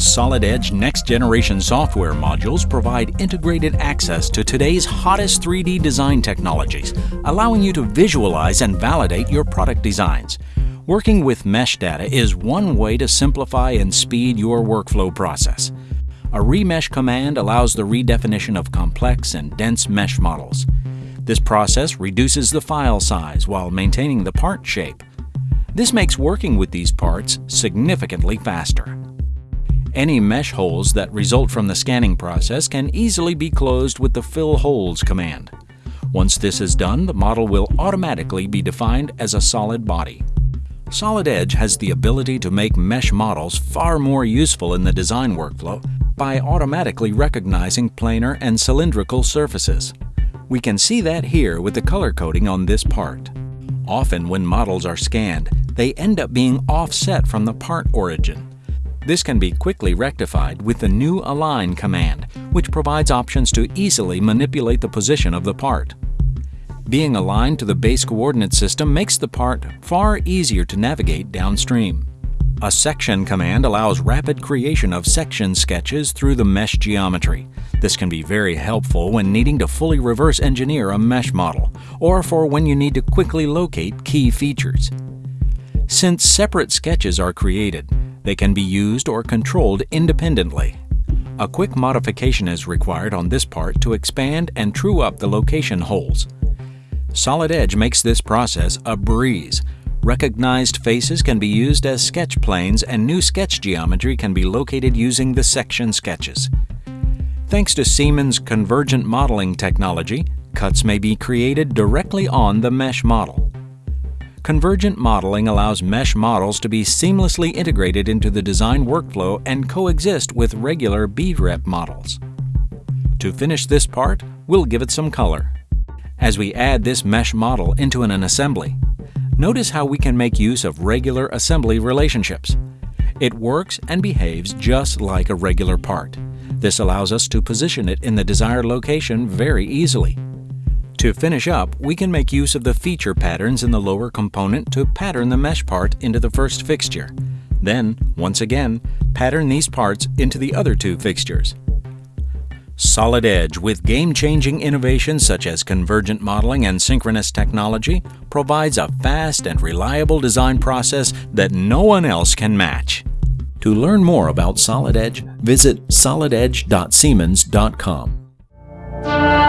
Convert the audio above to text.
Solid Edge next generation software modules provide integrated access to today's hottest 3D design technologies, allowing you to visualize and validate your product designs. Working with mesh data is one way to simplify and speed your workflow process. A remesh command allows the redefinition of complex and dense mesh models. This process reduces the file size while maintaining the part shape. This makes working with these parts significantly faster. Any mesh holes that result from the scanning process can easily be closed with the Fill Holes command. Once this is done, the model will automatically be defined as a solid body. Solid Edge has the ability to make mesh models far more useful in the design workflow by automatically recognizing planar and cylindrical surfaces. We can see that here with the color coding on this part. Often when models are scanned, they end up being offset from the part origin. This can be quickly rectified with the new Align command, which provides options to easily manipulate the position of the part. Being aligned to the base coordinate system makes the part far easier to navigate downstream. A section command allows rapid creation of section sketches through the mesh geometry. This can be very helpful when needing to fully reverse engineer a mesh model, or for when you need to quickly locate key features. Since separate sketches are created, they can be used or controlled independently. A quick modification is required on this part to expand and true up the location holes. Solid Edge makes this process a breeze. Recognized faces can be used as sketch planes and new sketch geometry can be located using the section sketches. Thanks to Siemens convergent modeling technology, cuts may be created directly on the mesh model. Convergent modeling allows mesh models to be seamlessly integrated into the design workflow and coexist with regular BREP models. To finish this part, we'll give it some color. As we add this mesh model into an assembly, notice how we can make use of regular assembly relationships. It works and behaves just like a regular part. This allows us to position it in the desired location very easily. To finish up, we can make use of the feature patterns in the lower component to pattern the mesh part into the first fixture. Then, once again, pattern these parts into the other two fixtures. Solid Edge, with game-changing innovations such as convergent modeling and synchronous technology, provides a fast and reliable design process that no one else can match. To learn more about Solid Edge, visit solidedge.siemens.com.